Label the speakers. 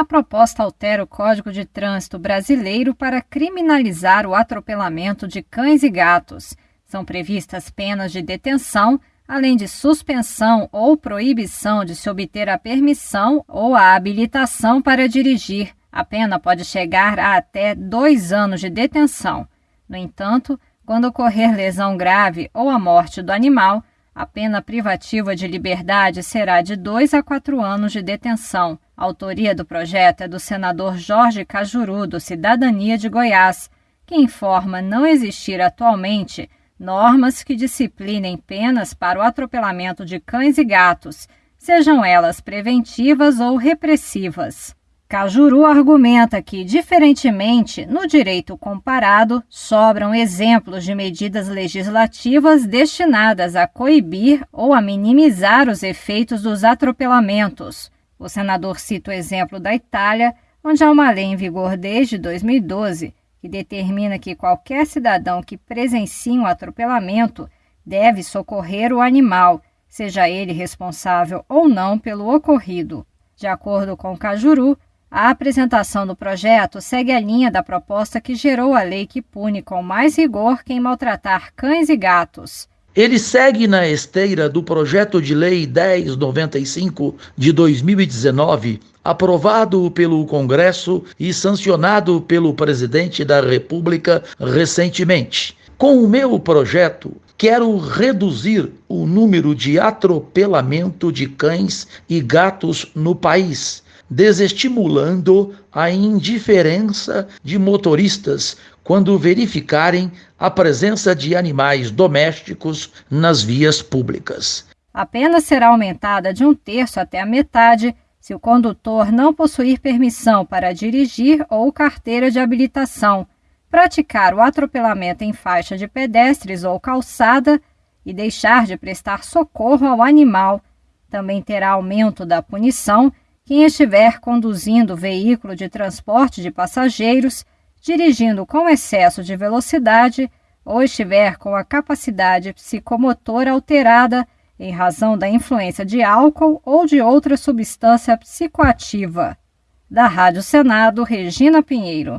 Speaker 1: a proposta altera o Código de Trânsito brasileiro para criminalizar o atropelamento de cães e gatos. São previstas penas de detenção, além de suspensão ou proibição de se obter a permissão ou a habilitação para dirigir. A pena pode chegar a até dois anos de detenção. No entanto, quando ocorrer lesão grave ou a morte do animal, a pena privativa de liberdade será de dois a quatro anos de detenção. A autoria do projeto é do senador Jorge Cajuru, do Cidadania de Goiás, que informa não existir atualmente normas que disciplinem penas para o atropelamento de cães e gatos, sejam elas preventivas ou repressivas. Cajuru argumenta que, diferentemente, no direito comparado, sobram exemplos de medidas legislativas destinadas a coibir ou a minimizar os efeitos dos atropelamentos. O senador cita o exemplo da Itália, onde há uma lei em vigor desde 2012 que determina que qualquer cidadão que presencie um atropelamento deve socorrer o animal, seja ele responsável ou não pelo ocorrido. De acordo com Cajuru, a apresentação do projeto segue a linha da proposta que gerou a lei que pune com mais rigor quem maltratar cães e gatos.
Speaker 2: Ele segue na esteira do projeto de lei 1095 de 2019, aprovado pelo Congresso e sancionado pelo presidente da República recentemente. Com o meu projeto, quero reduzir o número de atropelamento de cães e gatos no país, desestimulando a indiferença de motoristas quando verificarem a presença de animais domésticos nas vias públicas.
Speaker 1: A pena será aumentada de um terço até a metade se o condutor não possuir permissão para dirigir ou carteira de habilitação, praticar o atropelamento em faixa de pedestres ou calçada e deixar de prestar socorro ao animal. Também terá aumento da punição quem estiver conduzindo veículo de transporte de passageiros dirigindo com excesso de velocidade ou estiver com a capacidade psicomotora alterada em razão da influência de álcool ou de outra substância psicoativa. Da Rádio Senado, Regina Pinheiro.